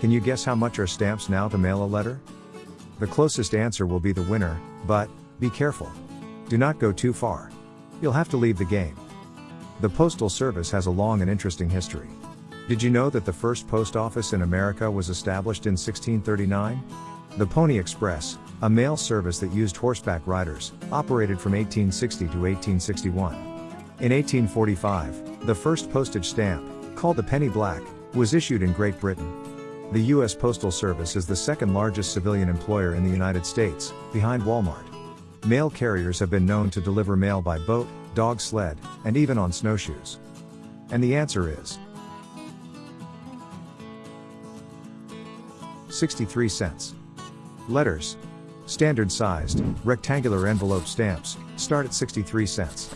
Can you guess how much are stamps now to mail a letter? The closest answer will be the winner, but, be careful. Do not go too far. You'll have to leave the game. The Postal Service has a long and interesting history. Did you know that the first post office in America was established in 1639? The Pony Express, a mail service that used horseback riders, operated from 1860 to 1861. In 1845, the first postage stamp, called the penny black, was issued in Great Britain. The U.S. Postal Service is the second largest civilian employer in the United States, behind Walmart. Mail carriers have been known to deliver mail by boat, dog sled, and even on snowshoes. And the answer is 63 cents. Letters. Standard sized, rectangular envelope stamps, start at 63 cents.